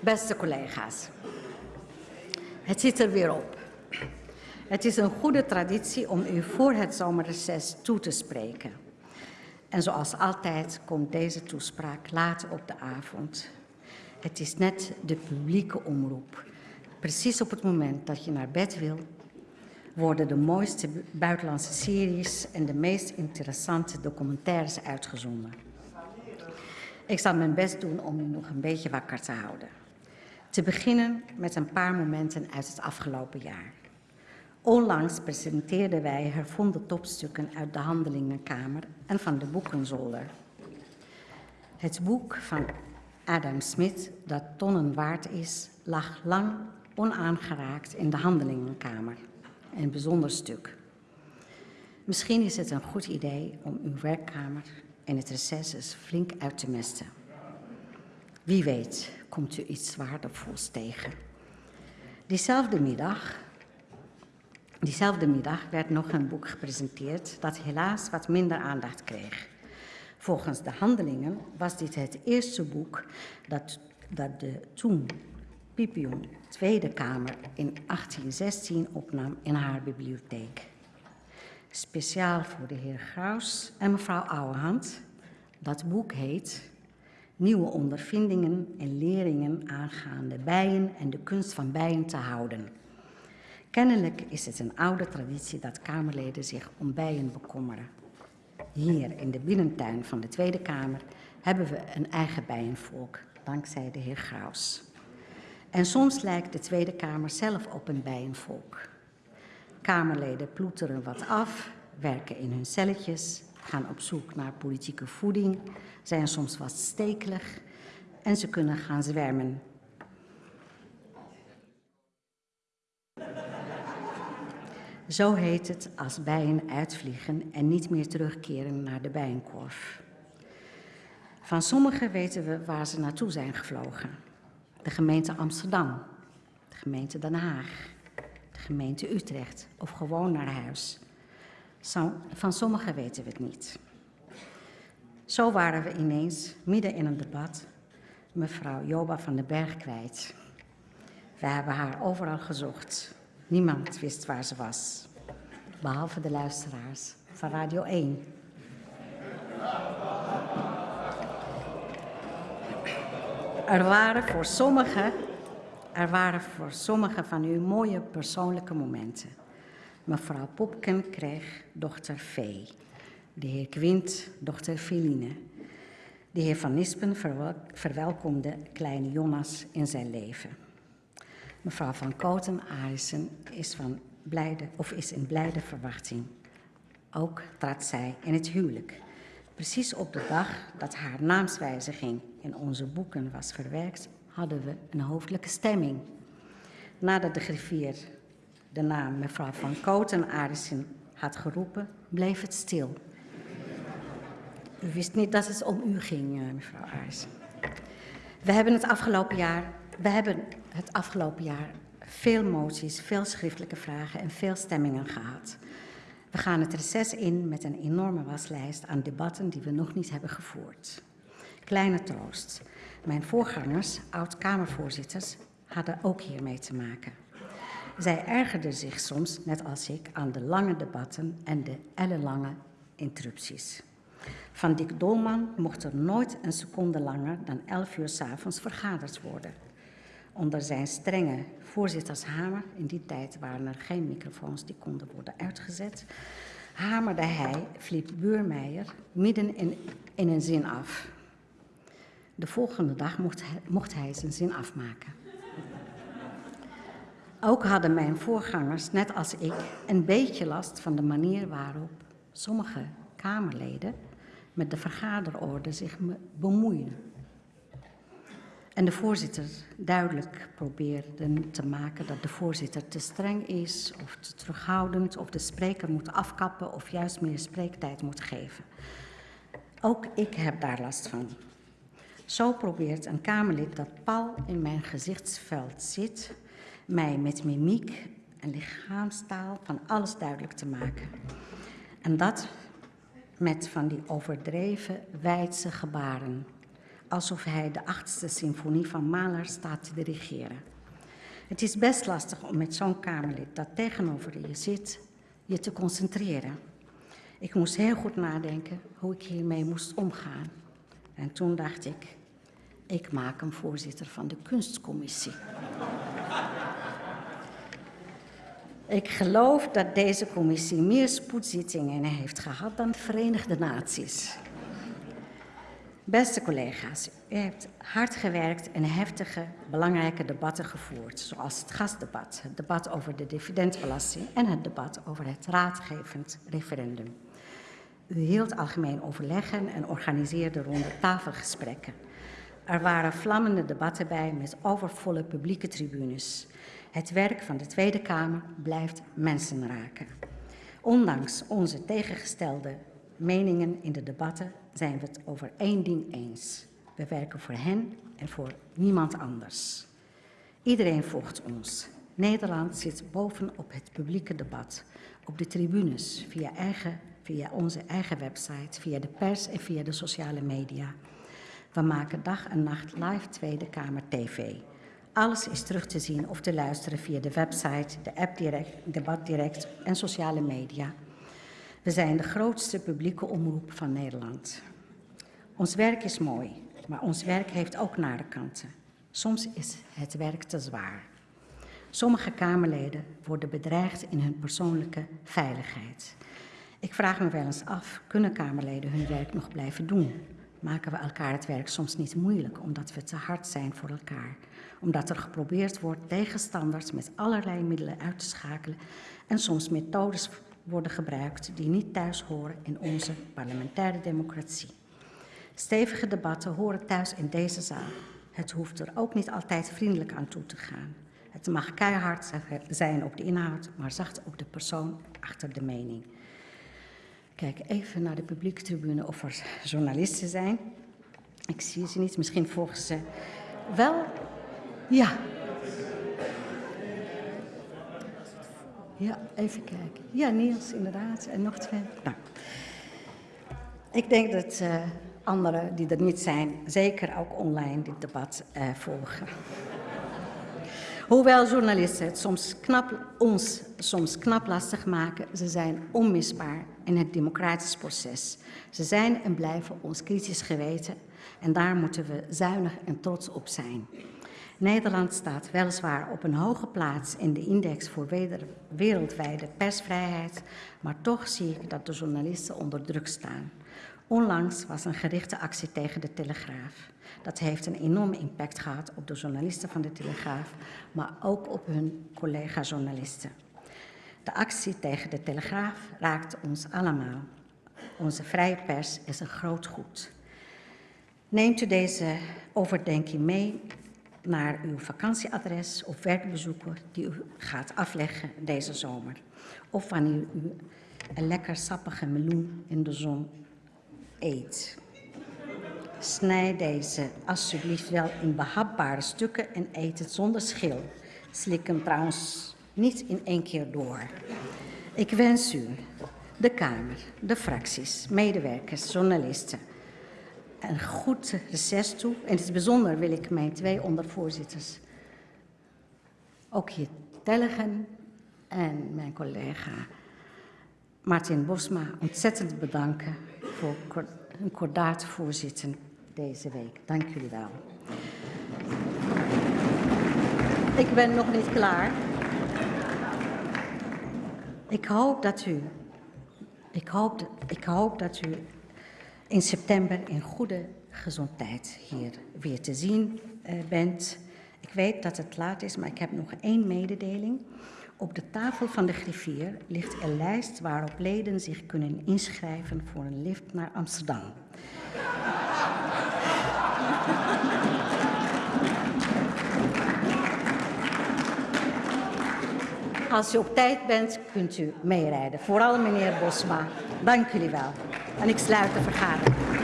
Beste collega's, het zit er weer op. Het is een goede traditie om u voor het zomerreces toe te spreken. En zoals altijd komt deze toespraak laat op de avond. Het is net de publieke omroep. Precies op het moment dat je naar bed wil, worden de mooiste buitenlandse series en de meest interessante documentaires uitgezonden. Ik zal mijn best doen om u nog een beetje wakker te houden. Te beginnen met een paar momenten uit het afgelopen jaar. Onlangs presenteerden wij hervonden topstukken uit de Handelingenkamer en van de Boekenzolder. Het boek van Adam Smith, dat tonnen waard is, lag lang onaangeraakt in de Handelingenkamer. Een bijzonder stuk. Misschien is het een goed idee om uw werkkamer en het reces eens flink uit te mesten. Wie weet komt u iets waardevols tegen. Diezelfde middag, diezelfde middag werd nog een boek gepresenteerd dat helaas wat minder aandacht kreeg. Volgens de handelingen was dit het eerste boek dat, dat de toen Pipion Tweede Kamer in 1816 opnam in haar bibliotheek. Speciaal voor de heer Graus en mevrouw Ouwehand. Dat boek heet Nieuwe ondervindingen en leringen aangaande bijen en de kunst van bijen te houden. Kennelijk is het een oude traditie dat Kamerleden zich om bijen bekommeren. Hier in de binnentuin van de Tweede Kamer hebben we een eigen bijenvolk, dankzij de heer Graus. En soms lijkt de Tweede Kamer zelf op een bijenvolk. Kamerleden ploeteren wat af, werken in hun celletjes, gaan op zoek naar politieke voeding, zijn soms wat stekelig en ze kunnen gaan zwermen. Zo heet het als bijen uitvliegen en niet meer terugkeren naar de bijenkorf. Van sommigen weten we waar ze naartoe zijn gevlogen. De gemeente Amsterdam, de gemeente Den Haag, de gemeente Utrecht of gewoon naar huis. Van sommigen weten we het niet. Zo waren we ineens midden in een debat mevrouw Joba van den Berg kwijt. We hebben haar overal gezocht. Niemand wist waar ze was, behalve de luisteraars van Radio 1. Er waren voor sommigen, er waren voor sommigen van u mooie persoonlijke momenten. Mevrouw Popken kreeg dochter Vee. De heer Quint, dochter Feline. De heer Van Nispen verwelkomde kleine Jonas in zijn leven. Mevrouw van Koten Arissen is, van blijde, of is in blijde verwachting. Ook trad zij in het huwelijk. Precies op de dag dat haar naamswijziging in onze boeken was verwerkt, hadden we een hoofdelijke stemming. Nadat de griffier de naam mevrouw van Koten Arissen had geroepen, bleef het stil. U wist niet dat het om u ging, eh, mevrouw Arissen. We hebben het afgelopen jaar, we hebben het afgelopen jaar veel moties, veel schriftelijke vragen en veel stemmingen gehad. We gaan het reces in met een enorme waslijst aan debatten die we nog niet hebben gevoerd. Kleine troost. Mijn voorgangers, oud-Kamervoorzitters, hadden ook hiermee te maken. Zij ergerden zich soms, net als ik, aan de lange debatten en de ellenlange interrupties. Van Dick Dolman mocht er nooit een seconde langer dan 11 uur s'avonds vergaderd worden. Onder zijn strenge voorzittershamer, in die tijd waren er geen microfoons die konden worden uitgezet, hamerde hij Flip Buurmeijer midden in, in een zin af. De volgende dag mocht mocht hij zijn zin afmaken. Ook hadden mijn voorgangers, net als ik, een beetje last van de manier waarop sommige Kamerleden met de vergaderorde zich bemoeien. En de voorzitter duidelijk probeerde te maken dat de voorzitter te streng is of te terughoudend of de spreker moet afkappen of juist meer spreektijd moet geven. Ook ik heb daar last van. Zo probeert een Kamerlid dat pal in mijn gezichtsveld zit, mij met mimiek en lichaamstaal van alles duidelijk te maken. En dat met van die overdreven, wijdse gebaren alsof hij de achtste symfonie van Mahler staat te dirigeren. Het is best lastig om met zo'n Kamerlid dat tegenover je zit, je te concentreren. Ik moest heel goed nadenken hoe ik hiermee moest omgaan. En toen dacht ik, ik maak hem voorzitter van de kunstcommissie. Ik geloof dat deze commissie meer spoedzittingen heeft gehad dan de Verenigde Naties. Beste collega's, u hebt hard gewerkt en heftige, belangrijke debatten gevoerd, zoals het gasdebat, het debat over de dividendbelasting en het debat over het raadgevend referendum. U hield algemeen overleggen en organiseerde ronde tafelgesprekken. Er waren vlammende debatten bij met overvolle publieke tribunes. Het werk van de Tweede Kamer blijft mensen raken. Ondanks onze tegengestelde meningen in de debatten zijn we het over één ding eens. We werken voor hen en voor niemand anders. Iedereen volgt ons. Nederland zit bovenop het publieke debat, op de tribunes, via, eigen, via onze eigen website, via de pers en via de sociale media. We maken dag en nacht live Tweede Kamer TV. Alles is terug te zien of te luisteren via de website, de app direct, debat direct en sociale media. We zijn de grootste publieke omroep van Nederland. Ons werk is mooi, maar ons werk heeft ook nare kanten. Soms is het werk te zwaar. Sommige Kamerleden worden bedreigd in hun persoonlijke veiligheid. Ik vraag me wel eens af, kunnen Kamerleden hun werk nog blijven doen? Maken we elkaar het werk soms niet moeilijk omdat we te hard zijn voor elkaar? Omdat er geprobeerd wordt tegenstanders met allerlei middelen uit te schakelen en soms methodes worden gebruikt die niet thuis horen in onze parlementaire democratie. Stevige debatten horen thuis in deze zaal. Het hoeft er ook niet altijd vriendelijk aan toe te gaan. Het mag keihard zijn op de inhoud, maar zacht op de persoon achter de mening. Kijk even naar de publieke tribune of er journalisten zijn. Ik zie ze niet, misschien volgen ze wel. Ja. Ja, even kijken. Ja, Niels, inderdaad. En nog twee. Nou. Ik denk dat uh, anderen die er niet zijn, zeker ook online dit debat uh, volgen. Hoewel journalisten het soms knap, ons soms knap lastig maken, ze zijn onmisbaar in het democratisch proces. Ze zijn en blijven ons kritisch geweten en daar moeten we zuinig en trots op zijn. Nederland staat weliswaar op een hoge plaats in de index voor wereldwijde persvrijheid, maar toch zie ik dat de journalisten onder druk staan. Onlangs was een gerichte actie tegen de Telegraaf. Dat heeft een enorme impact gehad op de journalisten van de Telegraaf, maar ook op hun collega-journalisten. De actie tegen de Telegraaf raakt ons allemaal. Onze vrije pers is een groot goed. Neemt u deze overdenking mee naar uw vakantieadres of werkbezoeken die u gaat afleggen deze zomer. Of wanneer u een lekker sappige meloen in de zon eet. Snij deze alsjeblieft wel in behapbare stukken en eet het zonder schil. Slik hem trouwens niet in één keer door. Ik wens u, de Kamer, de fracties, medewerkers, journalisten, een goed reces toe. En in het bijzonder wil ik mijn twee ondervoorzitters ook hier telligen en mijn collega Martin Bosma ontzettend bedanken voor een kordaat voorzitten deze week. Dank jullie wel. Ik ben nog niet klaar. Ik hoop dat u, ik hoop, ik hoop dat u in september in goede gezondheid hier weer te zien uh, bent. Ik weet dat het laat is, maar ik heb nog één mededeling. Op de tafel van de griffier ligt een lijst waarop leden zich kunnen inschrijven voor een lift naar Amsterdam. Als u op tijd bent, kunt u meerijden. Vooral meneer Bosma. Dank jullie wel. En ik sluit de vergadering.